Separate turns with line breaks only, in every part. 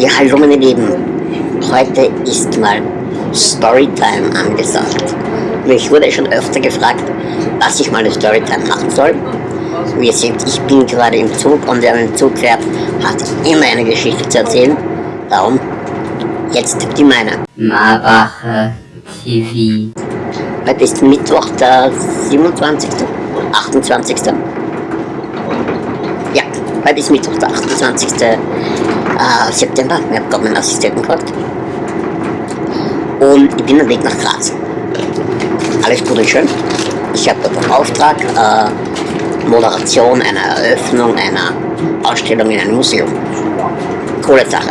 Ja, hallo meine Lieben. Heute ist mal Storytime angesagt. Mich wurde schon öfter gefragt, was ich mal eine Storytime machen soll. Wie ihr seht, ich bin gerade im Zug und wer dem Zug fährt, hat immer eine Geschichte zu erzählen. Darum jetzt die meine.
Marwache TV.
Heute ist Mittwoch, der 27. 28. Ja, heute ist Mittwoch, der 28. Äh, September. Ich habe gerade meinen Assistenten gefragt. Und ich bin am Weg nach Graz. Alles gut und schön. Ich habe dort einen Auftrag, äh, Moderation einer Eröffnung einer Ausstellung in einem Museum. Coole Sache.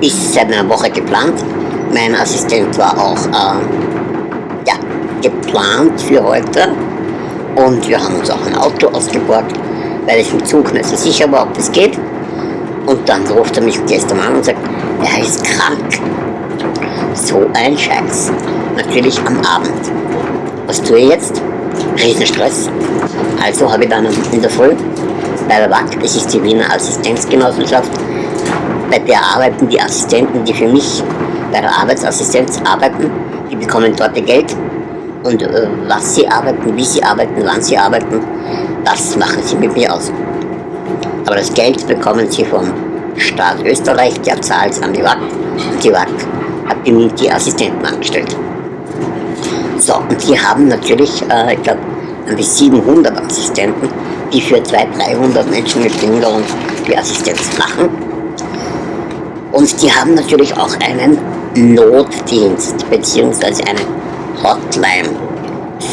Ist seit einer Woche geplant. Mein Assistent war auch äh, ja, geplant für heute. Und wir haben uns auch ein Auto ausgeborgt, weil ich im Zug nicht so sicher war, ob das geht. Und dann ruft er mich gestern an und sagt, er ist krank. So ein Scheiß. Natürlich am Abend. Was tue ich jetzt? Riesenstress. Also habe ich dann in der Früh bei der WAC, das ist die Wiener Assistenzgenossenschaft, bei der arbeiten die Assistenten, die für mich bei der Arbeitsassistenz arbeiten, die bekommen dort ihr Geld und äh, was sie arbeiten, wie sie arbeiten, wann sie arbeiten, das machen sie mit mir aus. Aber das Geld bekommen sie vom Staat Österreich, der zahlt an die WAC und die WAC hat mir die Assistenten angestellt. So, und die haben natürlich, äh, ich glaube, an die 700 Assistenten, die für 200, 300 Menschen mit Behinderung die Assistenz machen. Und die haben natürlich auch einen Notdienst beziehungsweise eine Hotline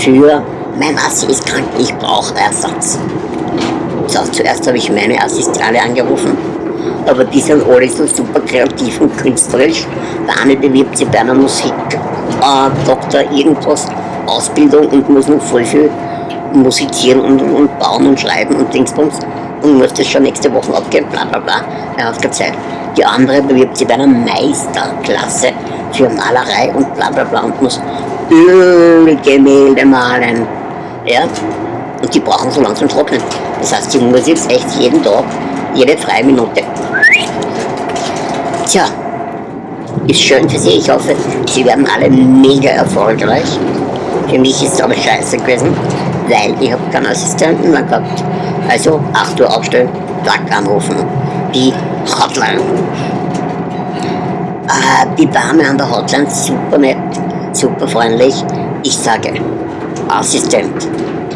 für mein Assi ist krank, ich brauche Ersatz. So, zuerst habe ich meine Assistale angerufen, aber die sind alle so super kreativ und künstlerisch. Der eine bewirbt sich bei einer Musik, äh, irgendwas, Ausbildung und muss noch voll viel musizieren und, und bauen und schreiben und Dingsbums und muss das schon nächste Woche abgeben, bla bla bla. Er hat keine Zeit. Die andere bewirbt sich bei einer Meisterklasse für Malerei und bla bla bla und muss Ölgemälde malen. Ja? Und die brauchen so langsam trocknen. Das heißt, die muss jetzt echt jeden Tag, jede freie Minute. Tja, ist schön für Sie. Ich hoffe, Sie werden alle mega erfolgreich. Für mich ist es aber scheiße gewesen, weil ich habe keinen Assistenten mehr gehabt. Also 8 Uhr aufstellen, Tag anrufen. Die Hotline. Äh, die Dame an der Hotline, super nett, super freundlich. Ich sage, Assistent,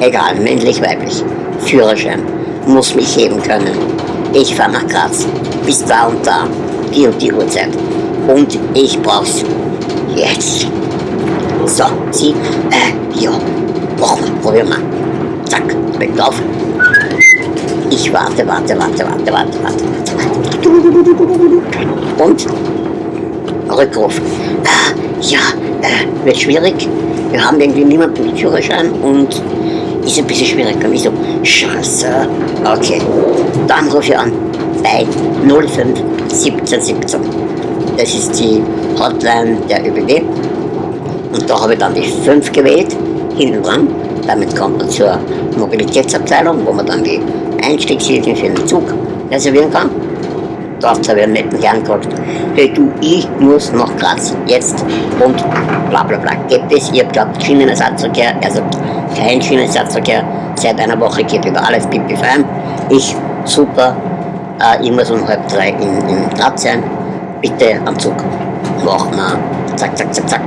egal, männlich, weiblich, Führerschein, muss mich heben können. Ich fahre nach Graz, bis da und da, die und die Uhrzeit. Und ich brauch's jetzt. So, sie, äh, ja, machen wir, probieren wir. Zack, weg drauf. Ich warte, warte, warte, warte, warte, warte. Und Rückruf. Ah, ja, äh, wird schwierig. Wir haben irgendwie niemanden mit Führerschein und ist ein bisschen schwierig. Und ich so, scheiße. Okay, dann rufe ich an bei 05 17 17. Das ist die Hotline der ÖBB. Und da habe ich dann die 5 gewählt, hinten dran. Damit kommt man zur Mobilitätsabteilung, wo man dann die Einstiegshilfen für den Zug reservieren kann. Dort habe ich einen netten Herrn gefragt, hey du, ich muss nach Graz, jetzt und bla bla bla. Geht es? Ihr glaubt Schienenersatzverkehr, also kein Schienenersatzverkehr, seit einer Woche geht über alles pipi fein. Ich, super, äh, ich muss um halb drei in, in Graz sein, bitte am Zug. Machen wir, zack, zack, zack, zack.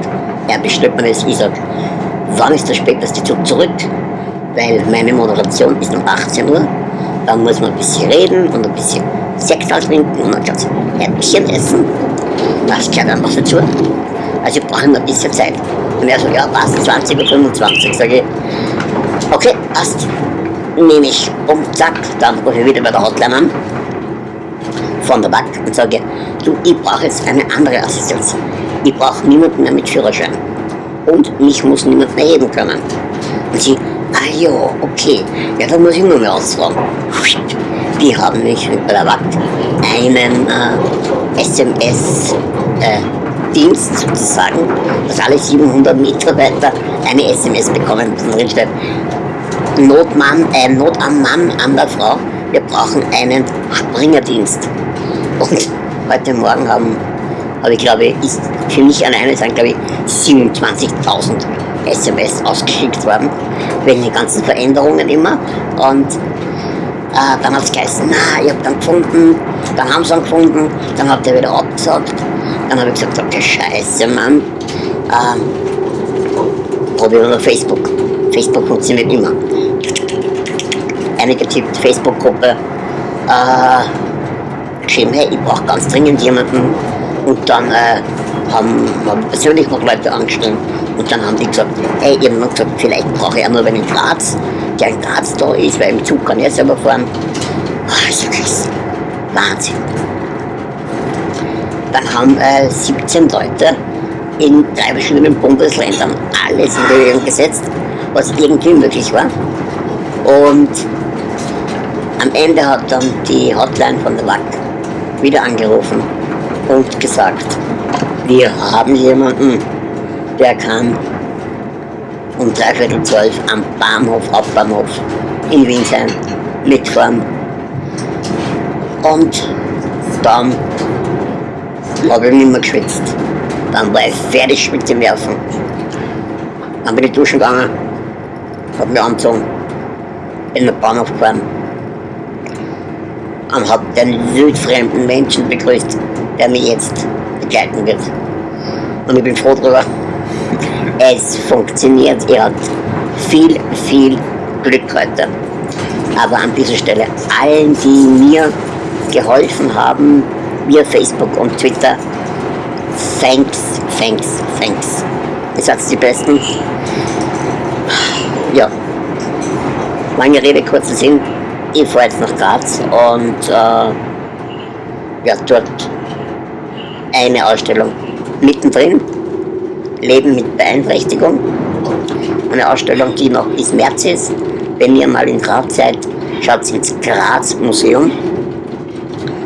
Er bestellt mir das, ich sage, wann ist der späteste Zug zurück? Weil meine Moderation ist um 18 Uhr. Dann muss man ein bisschen reden und ein bisschen Sekt trinken und du Häppchen essen. Das gehört einfach dazu. Also ich brauche immer ein bisschen Zeit. Und er so, ja passt, 20 Uhr 25, sage ich. Okay, passt. Nehme ich um, zack, dann rufe ich wieder bei der Hotline an. Von der Bank und sage, du, ich brauche jetzt eine andere Assistenz. Ich brauche niemanden mehr mit Führerschein. Und mich muss niemand mehr heben können. Und sie, ah ja, okay, ja, dann muss ich nur mehr ausfragen. Die haben mich WAC einen äh, SMS-Dienst äh, sozusagen, dass alle 700 Mitarbeiter eine SMS bekommen, wo drin steht, Notmann, äh, Not am Mann, an der Frau, wir brauchen einen Springerdienst. Und heute Morgen haben, habe ich glaube ich, für mich alleine sind glaube ich 27.000 SMS ausgeschickt worden, wegen den ganzen Veränderungen immer. Und äh, dann hat es geheißen, na, ich habe dann gefunden, dann haben sie ihn gefunden, dann hat er wieder abgesagt. Dann habe ich gesagt, okay, scheiße, Mann. Ähm, probieren wir Facebook. Facebook funktioniert immer. Einige tippt Facebook-Gruppe, äh, geschrieben, hey, ich brauche ganz dringend jemanden. Und dann äh, haben, haben persönlich noch Leute angeschrieben. Und dann haben die gesagt, hey, ich habe gesagt, vielleicht brauche ich auch nur einen in Graz, der Graz da ist, weil im Zug kann ich selber fahren. Oh, ist krass. Wahnsinn. Dann haben äh, 17 Leute in drei verschiedenen Bundesländern alles in Bewegung gesetzt, was irgendwie möglich war. Und am Ende hat dann die Hotline von der WAC wieder angerufen und gesagt, wir haben jemanden, der kann um dreiviertel zwölf am Bahnhof, Hauptbahnhof in Wien sein, mitfahren. Und dann habe ich nicht mehr geschwitzt. Dann war ich fertig mit dem Werfen. Dann bin ich duschen gegangen, habe mich angezogen, in den Bahnhof gefahren und habe den wildfremden Menschen begrüßt, der mich jetzt begleiten wird. Und ich bin froh darüber. Es funktioniert, ihr habt viel, viel Glück heute. Aber an dieser Stelle allen, die mir geholfen haben, via Facebook und Twitter, thanks, thanks, thanks. Ihr seid die Besten. Ja. Lange Rede, kurzer Sinn. Ich fahre jetzt nach Graz und äh, ja, dort eine Ausstellung mittendrin. Leben mit Beeinträchtigung. Eine Ausstellung, die noch bis März ist. Wenn ihr mal in Graz seid, schaut ins Graz Museum.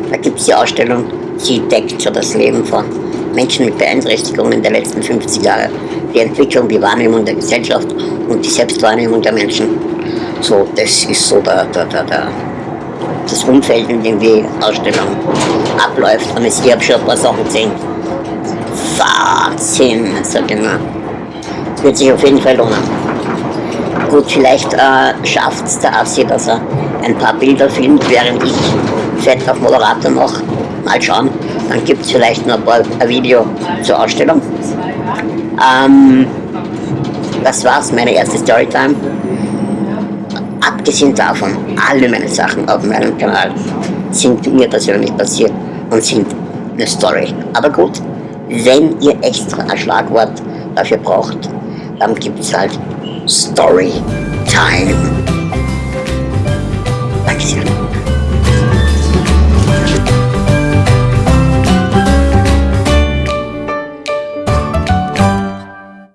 Da gibt es die Ausstellung, sie deckt so das Leben von Menschen mit Beeinträchtigungen der letzten 50 Jahre. Die Entwicklung, die Wahrnehmung der Gesellschaft und die Selbstwahrnehmung der Menschen. So, das ist so der, der, der, der das Umfeld, in dem die Ausstellung abläuft. Und ich habe schon ein paar Sachen gesehen. Wahnsinn, sag ich mal. Wird sich auf jeden Fall lohnen. Gut, vielleicht äh, schafft es der Assi, dass er ein paar Bilder filmt, während ich Fett auf Moderator mache. Mal schauen. Dann gibt es vielleicht noch ein, paar, ein Video zur Ausstellung. Ähm, das war's, meine erste Storytime. Abgesehen davon, alle meine Sachen auf meinem Kanal sind mir persönlich passiert und sind eine Story. Aber gut, wenn ihr extra ein Schlagwort dafür braucht, dann gibt es halt Storytime. Dankeschön.